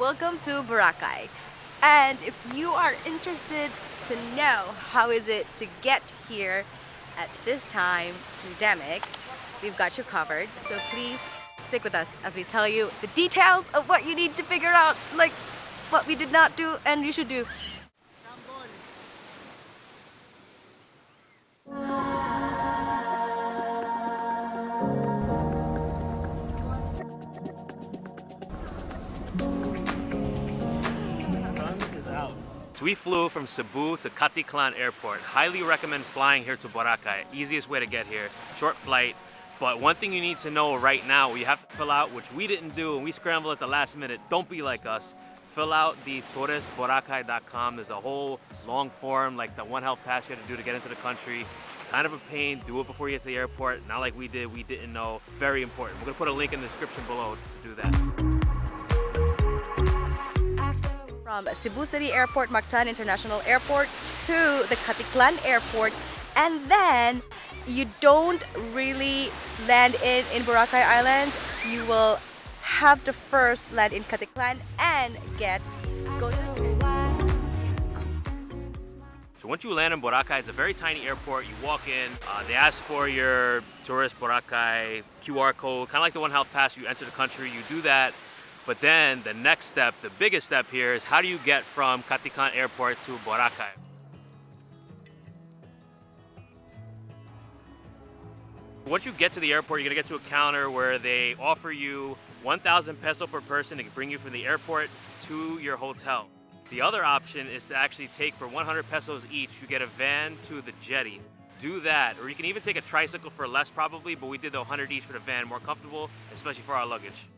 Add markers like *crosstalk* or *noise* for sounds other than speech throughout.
to Boracay. And if you are interested to know how is it to get here at this time, pandemic, we've got you covered. So please stick with us as we tell you the details of what you need to figure out, like what we did not do and you should do. So we flew from Cebu to Caticlan Airport. Highly recommend flying here to Boracay. Easiest way to get here. Short flight. But one thing you need to know right now, you have to fill out, which we didn't do, and we scrambled at the last minute. Don't be like us. Fill out the touristboracay.com. There's a whole long form, like the One Health Pass you have to do to get into the country. Kind of a pain. Do it before you get to the airport. Not like we did. We didn't know. Very important. We're to put a link in the description below to do that. From Cebu City Airport, Mactan International Airport to the Caticlan Airport and then you don't really land in, in Boracay Island, you will have to first land in Caticlan and get go So once you land in Boracay, it's a very tiny airport. You walk in, uh, they ask for your tourist Boracay QR code, kind of like the One Health Pass. You enter the country, you do that, but then the next step, the biggest step here is how do you get from Caticlan Airport to Boracay? Once you get to the airport, you're gonna get to a counter where they offer you 1,000 peso per person to bring you from the airport to your hotel. The other option is to actually take for 100 pesos each, you get a van to the jetty. Do that, or you can even take a tricycle for less probably, but we did the 100 each for the van, more comfortable, especially for our luggage.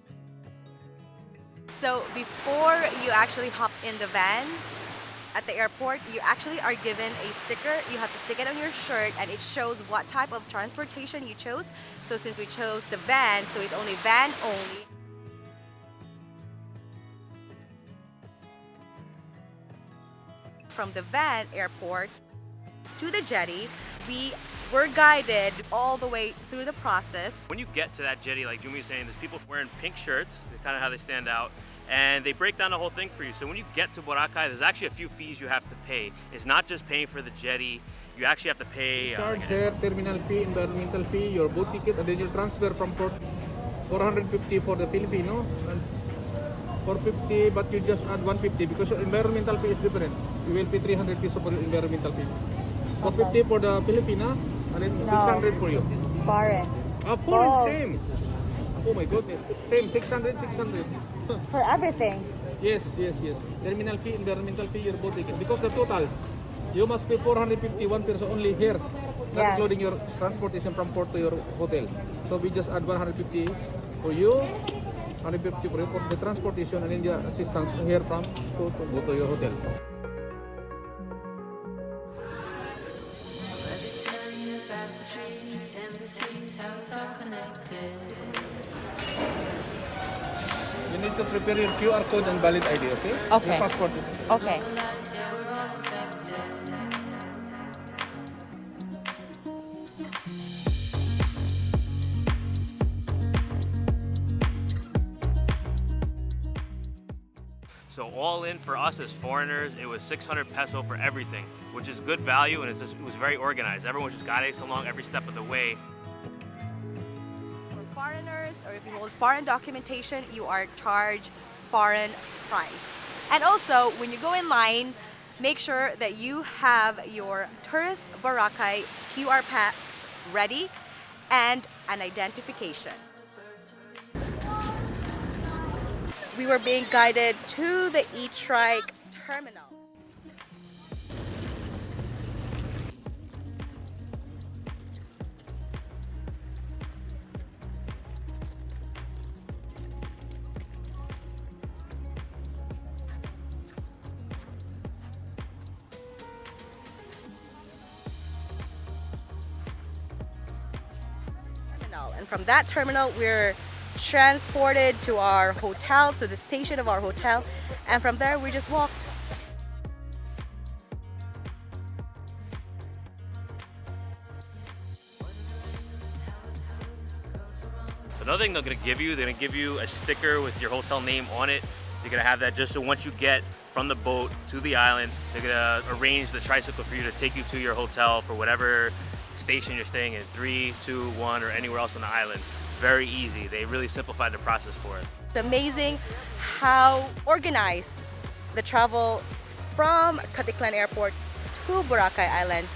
So before you actually hop in the van at the airport, you actually are given a sticker. You have to stick it on your shirt and it shows what type of transportation you chose. So since we chose the van, so it's only van only. From the van airport to the jetty, we were guided all the way through the process. When you get to that jetty, like Jumi was saying, there's people wearing pink shirts, kind of how they stand out, and they break down the whole thing for you. So when you get to Boracay, there's actually a few fees you have to pay. It's not just paying for the jetty, you actually have to pay... Uh, Charge there, terminal fee, environmental fee, your boat ticket, and then you transfer from port 450 for the Filipino, and 450 but you just add 150 because your environmental fee is different. You will pay 300 pesos for the environmental fee. 450 for the Filipina, and it's no. 600 for you. Foreign. Ah, foreign, oh. same. Oh my goodness. Same, 600, 600. *laughs* For everything? Yes, yes, yes. Terminal fee, environmental fee, your boat ticket. Because the total, you must pay 451 pesos only here. Not yes. including your transportation from port to your hotel. So we just add 150 for you, 150 for you for the transportation and then the assistance here from to, to go to your hotel. You need to prepare your QR code and valid ID, okay? Okay. Your passport. Okay. So all in for us as foreigners, it was 600 peso for everything, which is good value and just, it was very organized. Everyone was just guiding us along every step of the way or if you hold foreign documentation, you are charged foreign price. And also, when you go in line, make sure that you have your tourist Boracay QR pass ready and an identification. We were being guided to the E-Trike terminal. And from that terminal, we're transported to our hotel, to the station of our hotel. And from there, we just walked. Another thing they're gonna give you, they're gonna give you a sticker with your hotel name on it. You're gonna have that just so once you get from the boat to the island, they're gonna arrange the tricycle for you to take you to your hotel for whatever station you're staying in, three, two, one, or anywhere else on the island. Very easy. They really simplified the process for us. It's amazing how organized the travel from Caticlan Airport to Boracay Island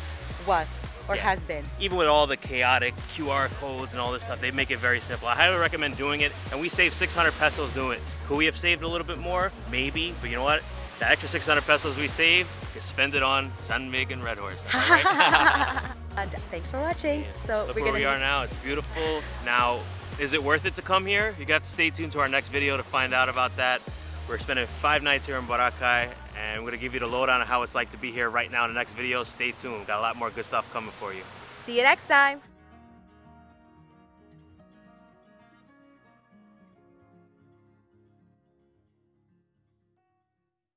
was or Yeah. has been. Even with all the chaotic QR codes and all this stuff, they make it very simple. I highly recommend doing it, and we saved 600 pesos doing it. Could we have saved a little bit more? Maybe, but you know what? The extra 600 pesos we saved, we can spend it on San Mig and Red Horse. Right? *laughs* And thanks for watching. So Look we're where we are now. It's beautiful. Now, is it worth it to come here? You got to stay tuned to our next video to find out about that. We're spending five nights here in Boracay, and we're gonna give you the lowdown on how it's like to be here right now in the next video. Stay tuned. Got a lot more good stuff coming for you. See you next time.